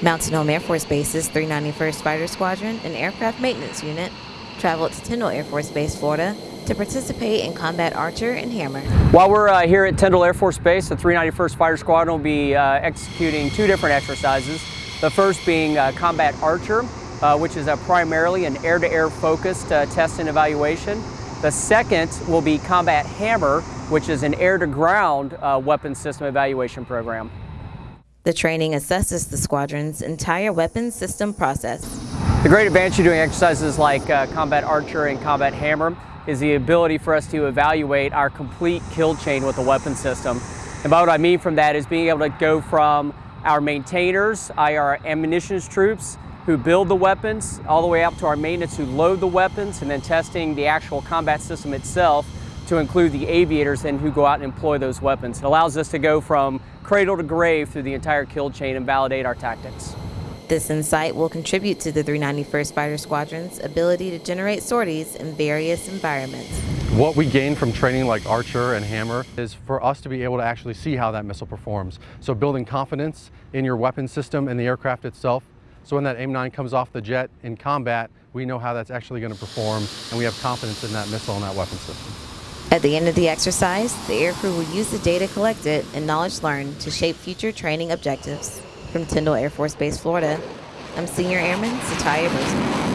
Mountain Home Air Force Base's 391st Fighter Squadron and Aircraft Maintenance Unit traveled to Tyndall Air Force Base, Florida to participate in Combat Archer and Hammer. While we're uh, here at Tyndall Air Force Base, the 391st Fighter Squadron will be uh, executing two different exercises. The first being uh, Combat Archer, uh, which is primarily an air-to-air -air focused uh, test and evaluation. The second will be Combat Hammer, which is an air-to-ground uh, weapon system evaluation program. The training assesses the squadron's entire weapons system process. The great advantage of doing exercises like uh, Combat Archer and Combat Hammer is the ability for us to evaluate our complete kill chain with the weapon system. And by what I mean from that is being able to go from our maintainers, our ammunitions troops, who build the weapons, all the way up to our maintenance who load the weapons, and then testing the actual combat system itself to include the aviators and who go out and employ those weapons. It allows us to go from cradle to grave through the entire kill chain and validate our tactics. This insight will contribute to the 391st Fighter Squadron's ability to generate sorties in various environments. What we gain from training like Archer and Hammer is for us to be able to actually see how that missile performs. So building confidence in your weapon system and the aircraft itself. So when that AIM-9 comes off the jet in combat, we know how that's actually going to perform and we have confidence in that missile and that weapon system. At the end of the exercise, the aircrew will use the data collected and knowledge learned to shape future training objectives. From Tyndall Air Force Base, Florida, I'm Senior Airman Satya.